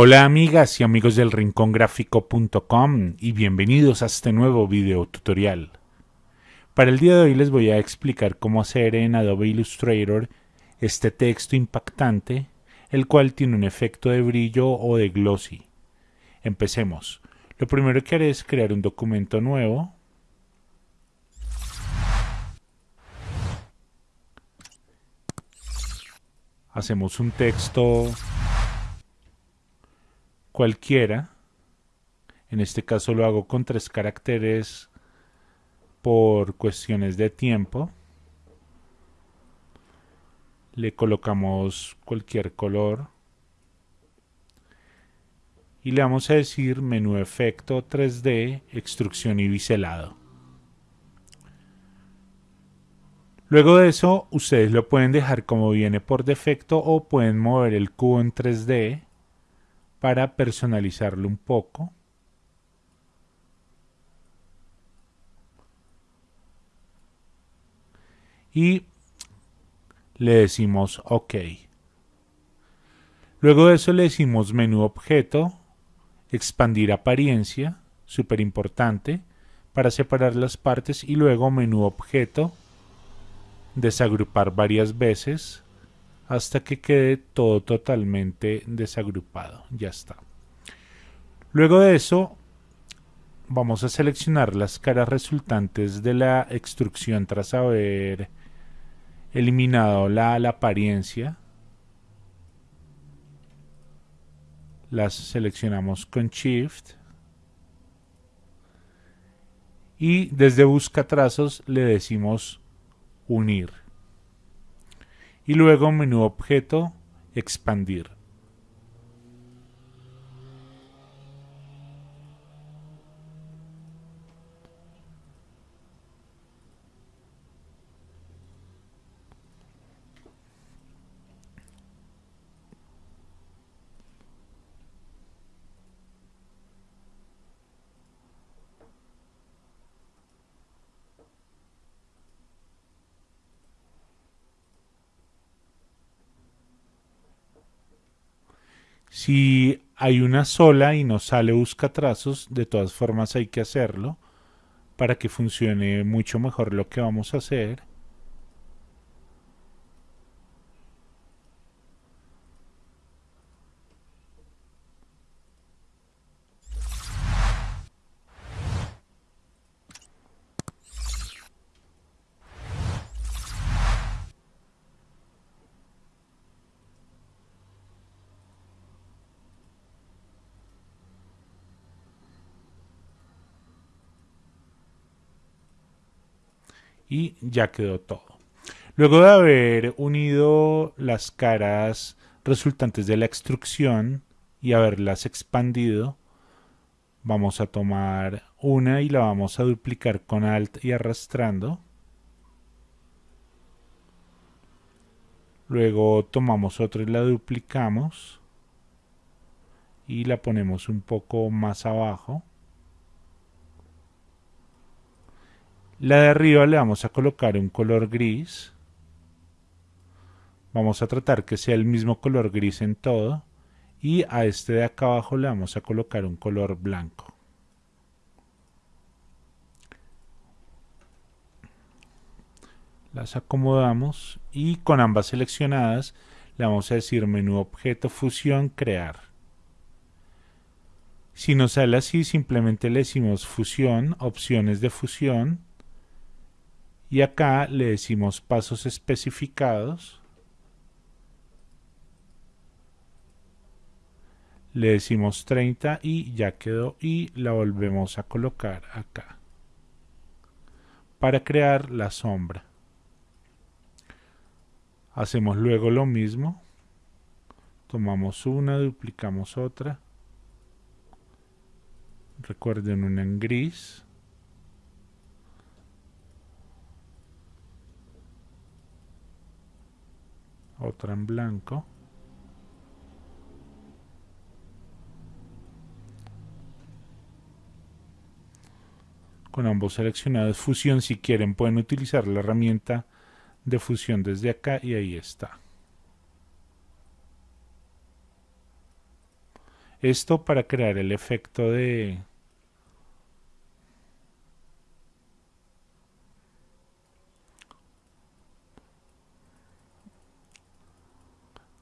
Hola amigas y amigos del rincongráfico.com y bienvenidos a este nuevo video tutorial. Para el día de hoy les voy a explicar cómo hacer en Adobe Illustrator este texto impactante, el cual tiene un efecto de brillo o de glossy. Empecemos. Lo primero que haré es crear un documento nuevo. Hacemos un texto cualquiera. En este caso lo hago con tres caracteres por cuestiones de tiempo. Le colocamos cualquier color. Y le vamos a decir menú efecto 3D, extrusión y biselado. Luego de eso, ustedes lo pueden dejar como viene por defecto o pueden mover el cubo en 3D para personalizarlo un poco. Y le decimos OK. Luego de eso le decimos menú objeto, expandir apariencia, súper importante, para separar las partes y luego menú objeto, desagrupar varias veces hasta que quede todo totalmente desagrupado. Ya está. Luego de eso vamos a seleccionar las caras resultantes de la extrusión tras haber eliminado la, la apariencia. Las seleccionamos con Shift. Y desde busca trazos le decimos unir y luego menú objeto, expandir. Si hay una sola y no sale busca trazos, de todas formas hay que hacerlo para que funcione mucho mejor lo que vamos a hacer. Y ya quedó todo. Luego de haber unido las caras resultantes de la extrusión y haberlas expandido, vamos a tomar una y la vamos a duplicar con Alt y arrastrando. Luego tomamos otra y la duplicamos y la ponemos un poco más abajo. La de arriba le vamos a colocar un color gris. Vamos a tratar que sea el mismo color gris en todo. Y a este de acá abajo le vamos a colocar un color blanco. Las acomodamos y con ambas seleccionadas le vamos a decir menú objeto fusión crear. Si nos sale así simplemente le decimos fusión, opciones de fusión y acá le decimos pasos especificados. Le decimos 30 y ya quedó y la volvemos a colocar acá. Para crear la sombra. Hacemos luego lo mismo. Tomamos una, duplicamos otra. Recuerden una en gris otra en blanco. Con ambos seleccionados fusión si quieren pueden utilizar la herramienta de fusión desde acá y ahí está. Esto para crear el efecto de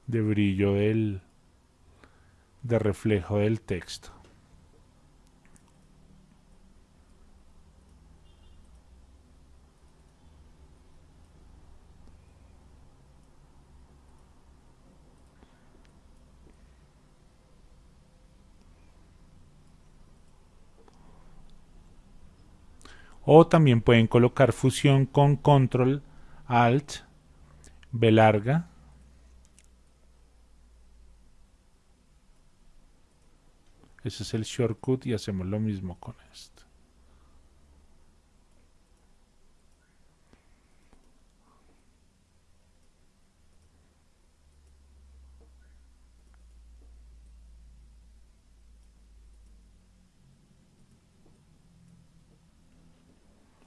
de brillo del de reflejo del texto. O también pueden colocar fusión con control alt B larga Ese es el shortcut y hacemos lo mismo con esto.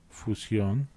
Fusión.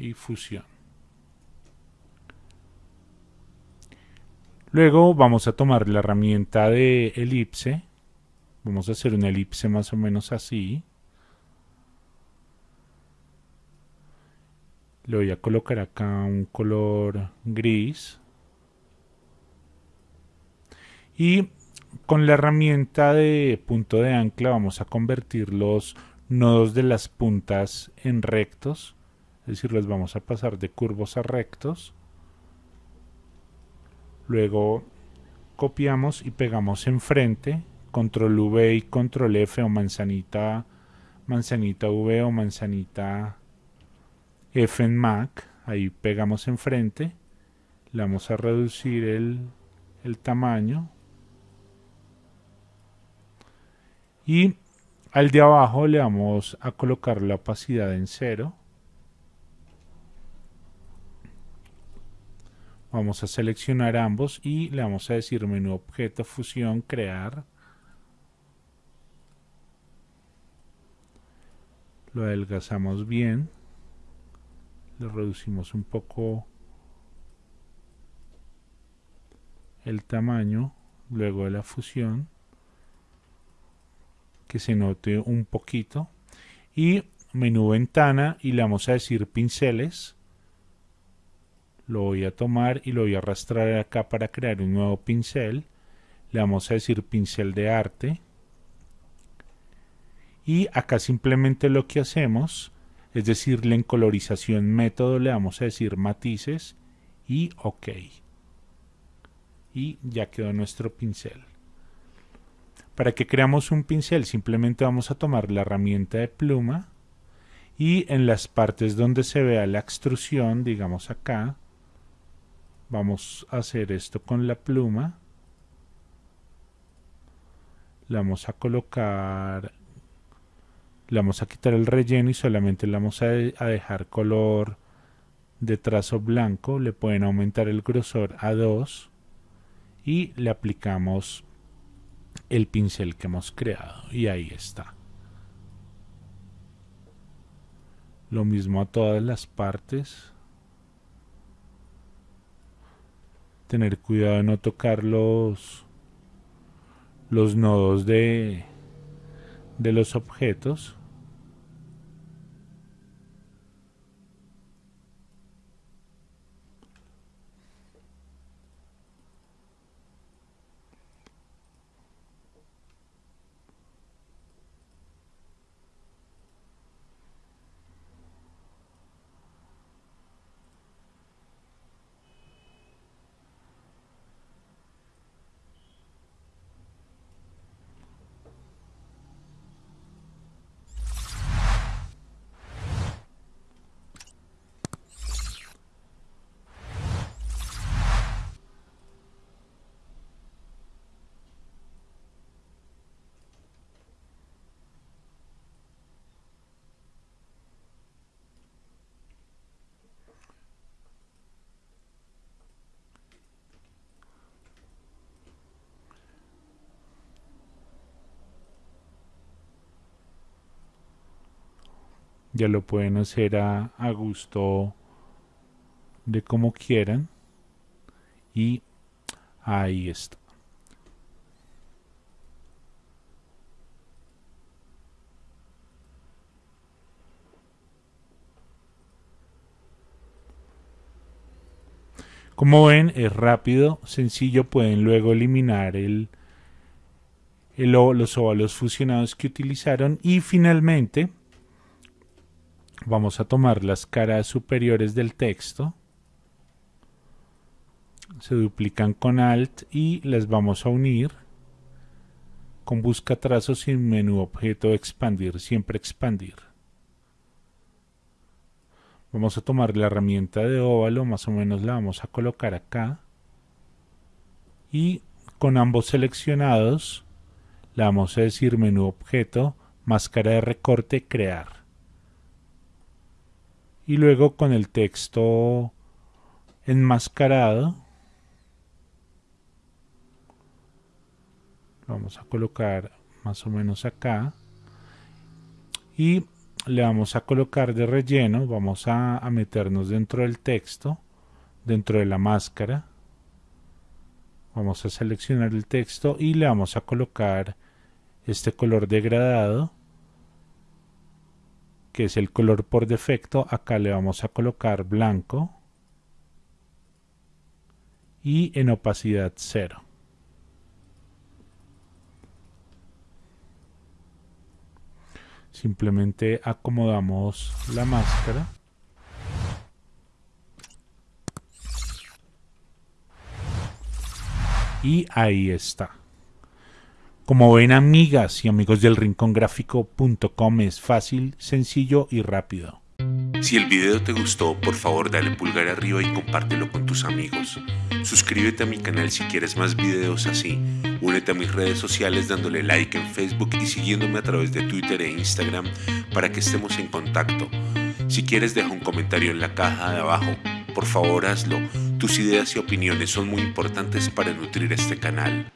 Y fusión. Luego vamos a tomar la herramienta de elipse. Vamos a hacer una elipse más o menos así. Le voy a colocar acá un color gris. Y con la herramienta de punto de ancla vamos a convertir los nodos de las puntas en rectos decir, les vamos a pasar de curvos a rectos. Luego copiamos y pegamos enfrente, control V y control F o manzanita, manzanita V o manzanita F en Mac, ahí pegamos enfrente, le vamos a reducir el, el tamaño. Y al de abajo le vamos a colocar la opacidad en cero Vamos a seleccionar ambos y le vamos a decir menú objeto, fusión, crear. Lo adelgazamos bien. Le reducimos un poco el tamaño luego de la fusión que se note un poquito y menú ventana y le vamos a decir pinceles lo voy a tomar y lo voy a arrastrar acá para crear un nuevo pincel. Le vamos a decir pincel de arte. Y acá simplemente lo que hacemos es decirle en colorización método le vamos a decir matices y ok. Y ya quedó nuestro pincel. Para que creamos un pincel simplemente vamos a tomar la herramienta de pluma y en las partes donde se vea la extrusión digamos acá vamos a hacer esto con la pluma. Le vamos a colocar le vamos a quitar el relleno y solamente le vamos a, a dejar color de trazo blanco. Le pueden aumentar el grosor a 2 y le aplicamos el pincel que hemos creado. Y ahí está. Lo mismo a todas las partes tener cuidado de no tocar los, los nodos de, de los objetos ya lo pueden hacer a, a gusto de como quieran. Y ahí está. Como ven, es rápido, sencillo, pueden luego eliminar el, el, los óvalos fusionados que utilizaron. Y finalmente vamos a tomar las caras superiores del texto se duplican con alt y las vamos a unir con busca trazos y menú objeto expandir siempre expandir Vamos a tomar la herramienta de óvalo, más o menos la vamos a colocar acá. Y con ambos seleccionados, le vamos a decir menú objeto, máscara de recorte, crear. Y luego con el texto enmascarado, vamos a colocar más o menos acá. Y le vamos a colocar de relleno, vamos a, meternos dentro del texto, dentro de la máscara. Vamos a seleccionar el texto y le vamos a colocar este color degradado, que es el color por defecto. Acá le vamos a colocar blanco y en opacidad cero. Simplemente acomodamos la máscara. Y ahí está. Como ven amigas y amigos del rincongráfico.com es fácil, sencillo y rápido. Si el video te gustó, por favor dale pulgar arriba y compártelo con tus amigos. Suscríbete a mi canal si quieres más videos así. Únete a mis redes sociales dándole like en Facebook y siguiéndome a través de Twitter e Instagram para que estemos en contacto. Si quieres deja un comentario en la caja de abajo. Por favor hazlo. Tus ideas y opiniones son muy importantes para nutrir este canal.